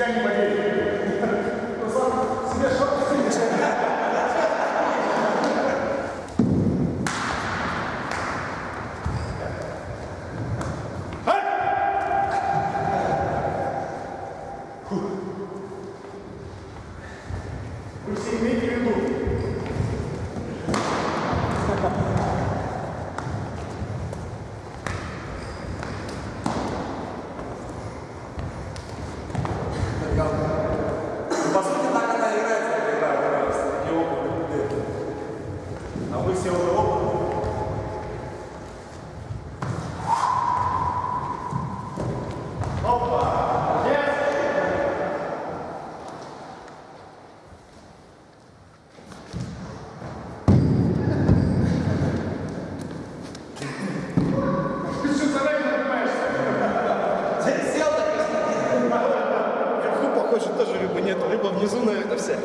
Siani kwa jeli. тоже рыбы нет, рыба внизу, наверное, вся.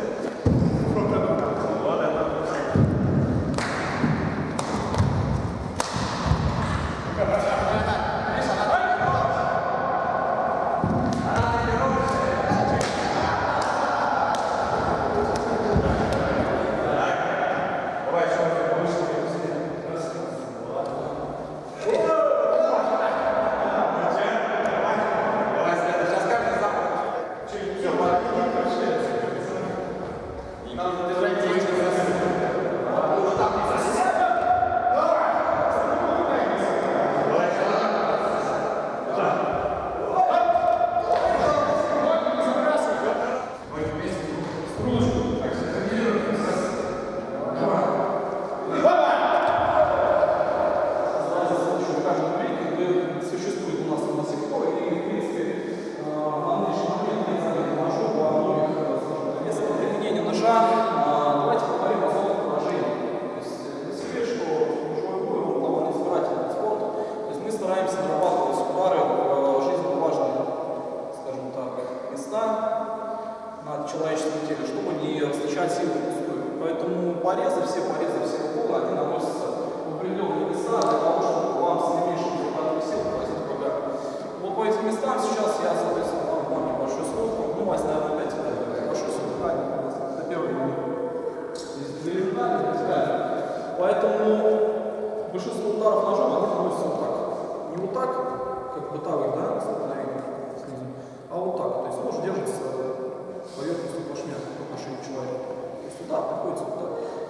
Now the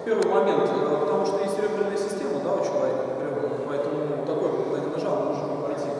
первый момент, э, потому что есть серебряная система, да, у человека, например, поэтому ну, такой, когда не нажал, нужно пойти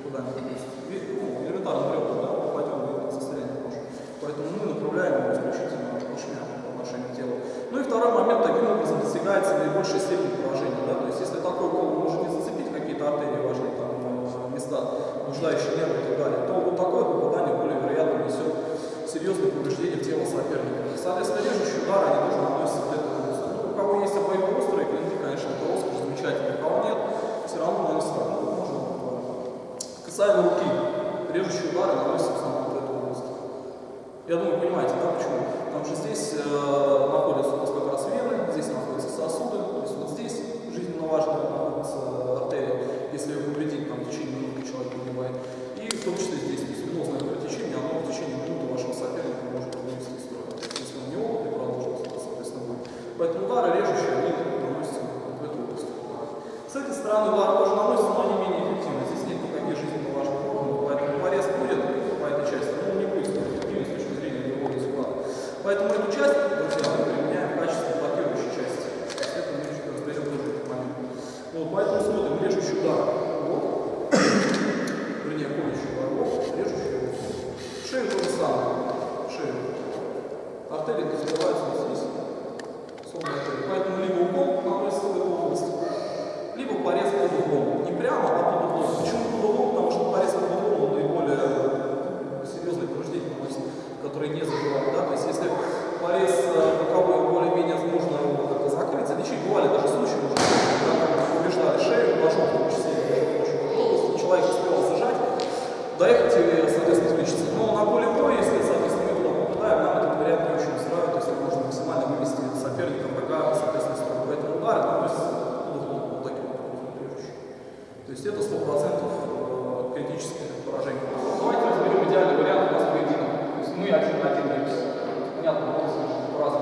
куда-нибудь. Ну, элементарно ребра, да, попадем в это состояние кожи. Поэтому мы направляем его исключительно поршня по отношению к телу. Ну и второй момент, таким образом достигается наибольшая степень поражения, да, то есть если такой голову может не зацепить какие-то артерии важные там э, места, нуждающие нервы и так далее, то вот такое попадание более вероятно несет серьезные повреждения тела соперника. Соответственно, режущий удар, они тоже наносятся к этому острый. Ну, у кого есть обои острые клинки, конечно, это острый, замечательно. А у кого нет, все равно наносится ну, равно. Можно Касаемо руки, режущие удары наносятся на вот эту острый. Я думаю, понимаете, да, почему? Потому что здесь э сам шею. Артерии развиваются здесь. Сонная артерия. Поэтому либо угол на область, либо порез под углом. Не прямо, а под углом. Почему под углом? Потому что порез под углом, он наиболее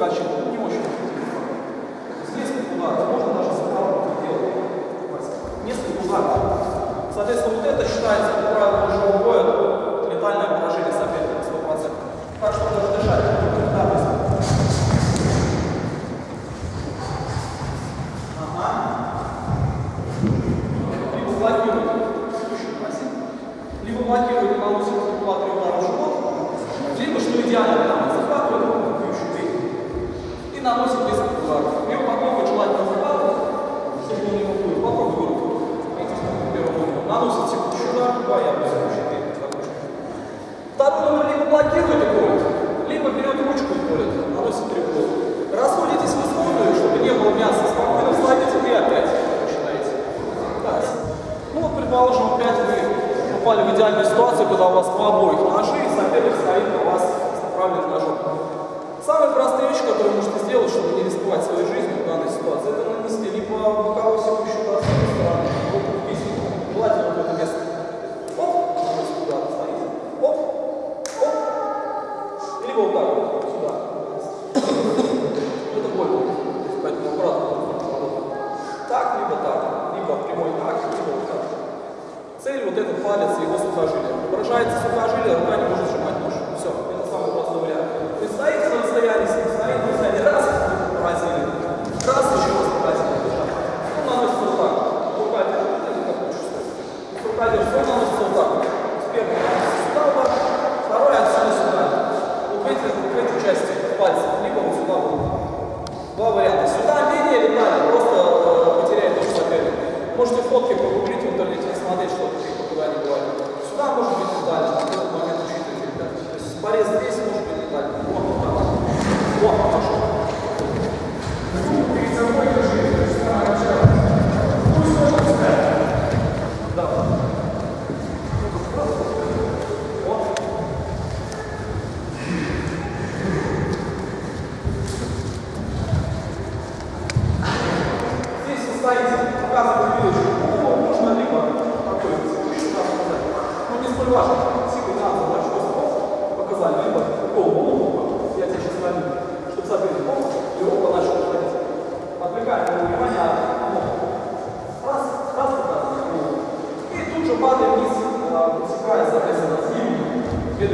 Опыт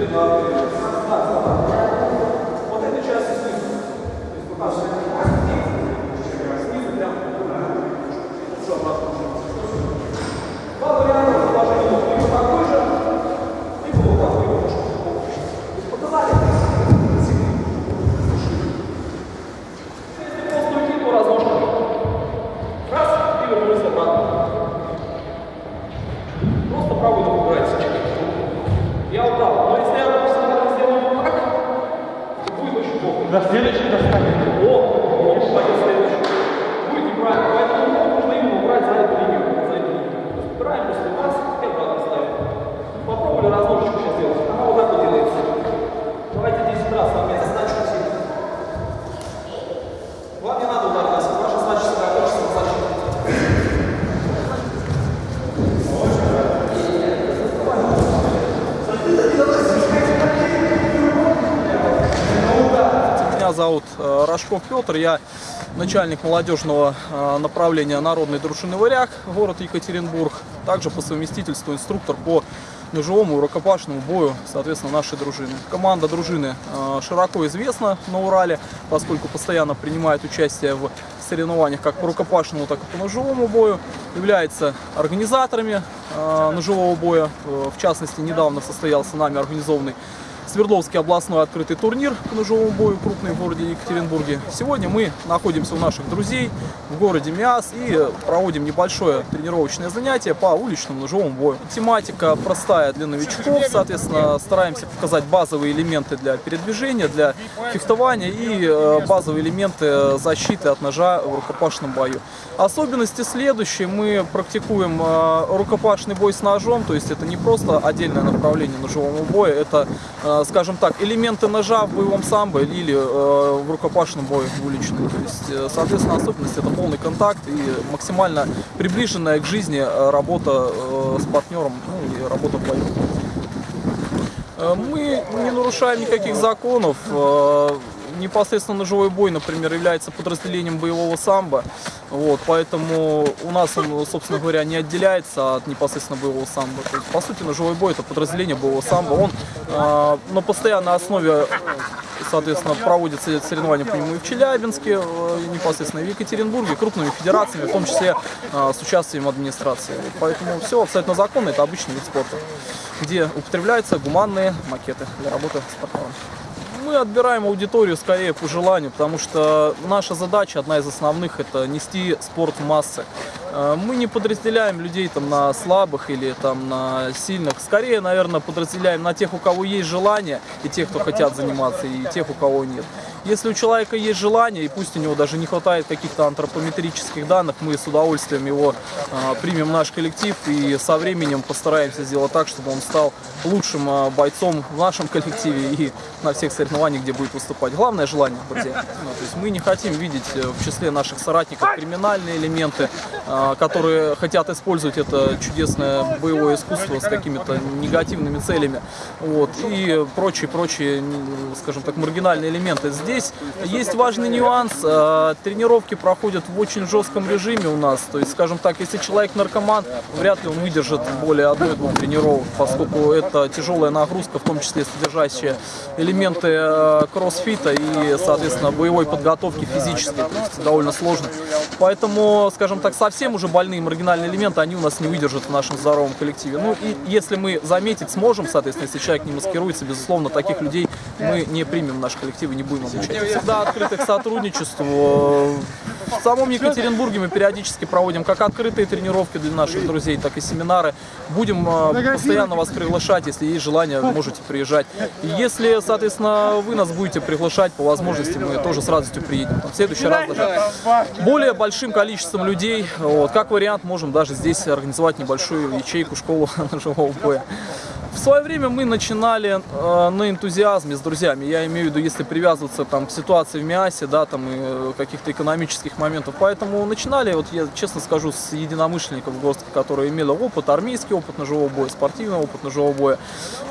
Amen. Очень плохо. За следующий достанет. О, о, пойдет следующий. Будет неправильно. Поэтому ногу нужно именно убрать за эту линию. За эту линию. То есть убираем после вас и обратно ставим. Попробовали разложечку сейчас сделать. Она вот так вот делается. Давайте 10 раз вам я значу сильно. Вам не надо удар носить. Ваша задача сосредоточиться на защите. Меня зовут э, Рожков Петр, я начальник молодежного э, направления Народный дружины «Варяг», город Екатеринбург. Также по совместительству инструктор по ножевому и рукопашному бою, соответственно, нашей дружины. Команда дружины э, широко известна на Урале, поскольку постоянно принимает участие в соревнованиях как по рукопашному, так и по ножевому бою. Является организаторами ножевого боя. В частности, недавно состоялся нами организованный Свердловский областной открытый турнир по ножевому бою, крупный в городе Екатеринбурге. Сегодня мы находимся у наших друзей в городе Миас и проводим небольшое тренировочное занятие по уличному ножевому бою. Тематика простая для новичков, соответственно, стараемся показать базовые элементы для передвижения, для фехтования и э, базовые элементы защиты от ножа в рукопашном бою. Особенности следующие. Мы практикуем э, рукопашный бой с ножом, то есть это не просто отдельное направление ножевого боя, это, э, скажем так, элементы ножа в боевом самбо или э, в рукопашном бою в уличном. То есть, э, соответственно, особенность это полный контакт и максимально приближенная к жизни э, работа с партнером, ну и работа в бою. Мы не нарушаем никаких законов. Непосредственно ножевой бой, например, является подразделением боевого самбо. Вот, поэтому у нас он, собственно говоря, не отделяется от непосредственно боевого самбо. Есть, по сути, ножевой бой это подразделение боевого самбо. Он э, на постоянной основе соответственно, проводятся соревнования по нему и в Челябинске, э, и непосредственно и в Екатеринбурге, крупными федерациями, в том числе э, с участием администрации. Поэтому все абсолютно законно, это обычный вид спорта, где употребляются гуманные макеты для работы с партнером. Мы отбираем аудиторию скорее по желанию, потому что наша задача, одна из основных, это нести спорт в массы. Э, Мы не подразделяем людей там на слабых или там на сильных. Скорее, наверное, подразделяем на тех, у кого есть желание, и тех, кто хотят заниматься, и тех, у кого нет. Если у человека есть желание, и пусть у него даже не хватает каких-то антропометрических данных, мы с удовольствием его э, примем в наш коллектив и со временем постараемся сделать так, чтобы он стал лучшим э, бойцом в нашем коллективе и на всех соревнованиях, где будет выступать. Главное желание, друзья. Ну, то есть мы не хотим видеть э, в числе наших соратников криминальные элементы, э, которые хотят использовать это чудесное боевое искусство с какими-то негативными целями, вот, и прочие-прочие, скажем так, маргинальные элементы. Здесь есть важный нюанс, а, тренировки проходят в очень жестком режиме у нас, то есть, скажем так, если человек наркоман, вряд ли он выдержит более одной-двух тренировок, поскольку это тяжелая нагрузка, в том числе содержащая элементы э, кроссфита и, соответственно, боевой подготовки физической, то есть довольно сложно. Поэтому, скажем так, совсем уже больные маргинальные элементы, они у нас не выдержат в нашем здоровом коллективе. Ну и если мы заметить сможем, соответственно, если человек не маскируется, безусловно, таких людей мы не примем в наш коллектив и не будем обучать. Всегда открыты к сотрудничеству. В самом Екатеринбурге мы периодически проводим как открытые тренировки для наших друзей, так и семинары. Будем э, постоянно вас приглашать, если есть желание, можете приезжать. И если, соответственно, вы нас будете приглашать по возможности, мы тоже с радостью приедем. Там, в следующий раз даже более большим количеством людей. Вот, как вариант, можем даже здесь организовать небольшую ячейку, школу ножевого боя. В свое время мы начинали э, на энтузиазме с друзьями. Я имею в виду, если привязываться там, к ситуации в МИАСе, да, там, и э, каких-то экономических моментов. Поэтому начинали, вот я честно скажу, с единомышленников в горстке, которые имели опыт, армейский опыт ножевого боя, спортивный опыт ножевого боя.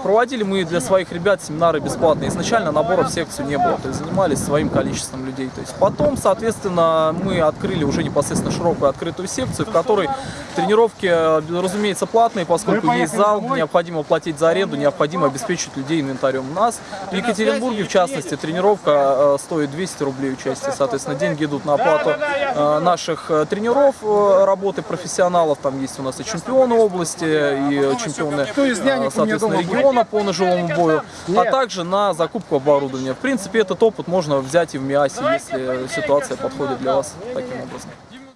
Проводили мы для своих ребят семинары бесплатные. Изначально набора в секцию не было, то есть занимались своим количеством людей. То есть потом, соответственно, мы открыли уже непосредственно широкую открытую секцию, в которой тренировки, э, разумеется, платные, поскольку есть зал, необходимо платить за аренду, необходимо обеспечить людей инвентарем. У нас в Екатеринбурге, в частности, тренировка э, стоит 200 рублей участие. Соответственно, деньги идут на оплату э, наших э, тренеров, работы профессионалов. Там есть у нас и чемпионы области, и чемпионы, соответственно, региона по ножевому бою, а также на закупку оборудования. В принципе, этот опыт можно взять и в МИАСе, если ситуация подходит для вас таким образом.